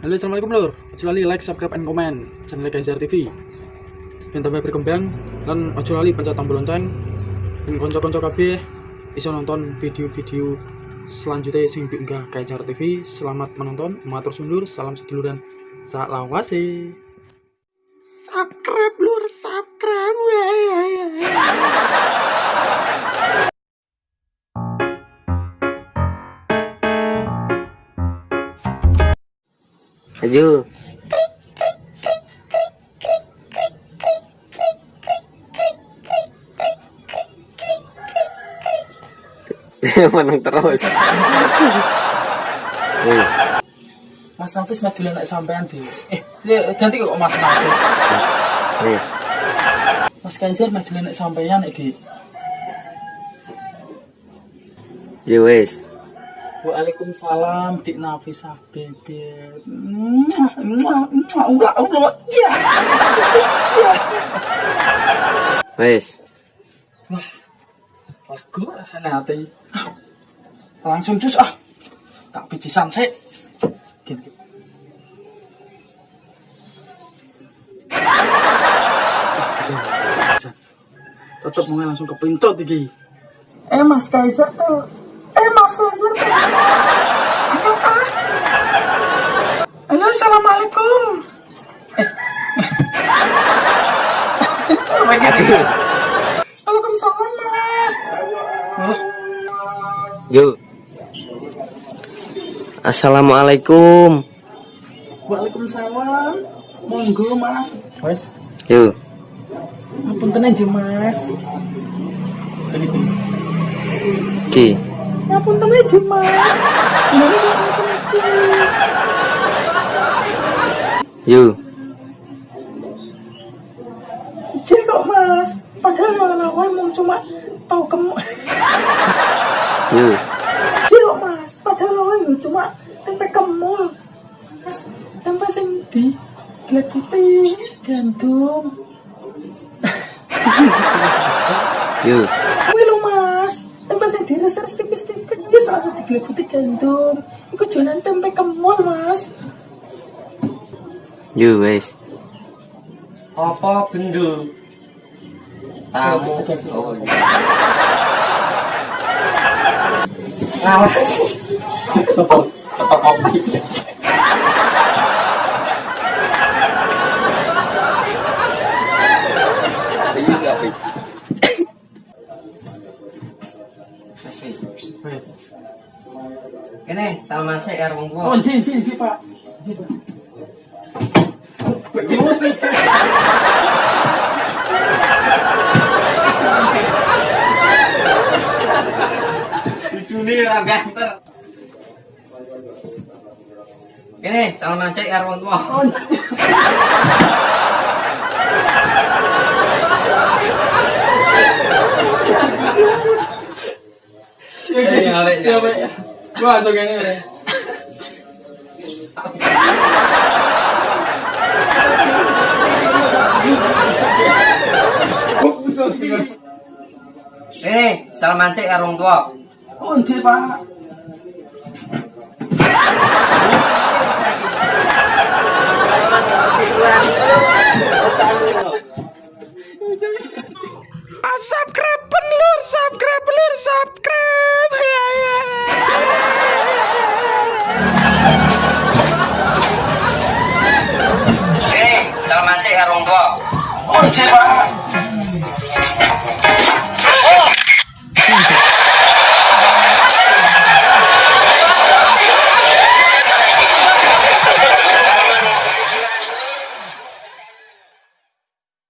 Halo assalamualaikum lur. Ojo lali like, subscribe, and comment. Channel Kaiser TV Dan tambah berkembang Dan ojo lali pencet tombol lonceng. Dan konco-konco kabeh Iso nonton video-video selanjutnya sing diunggah Kaiser TV Selamat menonton, matur sundur, salam seduluran. Salawase Subscribe lur, subscribe Maju. Menang terus. Mas Nafis maju nek sampean di Eh, ya, ganti kok Mas Nafis wis. Mas Kaiser maju nek sampean iki Ya wis. Waalaikumsalam Dik Nafisah bebek. Ulah, ya. Wis. Wah, lagu rasanya hati. Ah, Langsung cus ah. Tak pijisan sih. Gini. Tetap mau langsung ke pintu iki. Eh Mas Kaiser tuh. Mas. Angkat ah. Halo, assalamualaikum. Aduh. Waalaikumsalam Mas. Yo. Assalamualaikum. Waalaikumsalam. Monggo Mas. Wes, Yo. ngapunten aja Mas. Begitu. Ki. Ngapunten aja Mas. Ini. Yo. Ijin kok Mas. Padahal lawan mau cuma tau kemu. Yo. Ijin kok Mas. Padahal lawan mau cuma tempe kemul. Mas, tempe sing di gelap putih, gandum. Yo. Wih lo mas, tempe sing direses tipis-tipis langsung digelebuti gandum. Iku jualan tempe kemul mas. Yo wis. Apa bendo? Tamu. Oh, iya. Ngawas. Sopo, sopo kopi. Salaman sik karo wong Oh, tuwa. ji, ji, ji pak. Ji pak. Ganter. Salaman sik karo wong. Oh. Eh, ngawek, Ya, Wah, tuh kayaknya. Kene, salaman sik karo wong tuwa. Oh, pak. Kene, salaman sik karo wong tuwa. Oh, ji pak.